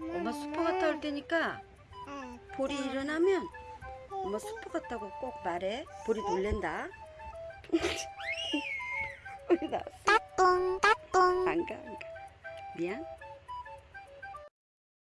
엄마 수퍼 갔다 올 테니까 볼이 일어나면 엄마 수퍼 갔다고 꼭 말해. 볼이 놀랜다. 우리 나왔어. 따뚱 따뚱. 안 가, 안 가. 미안.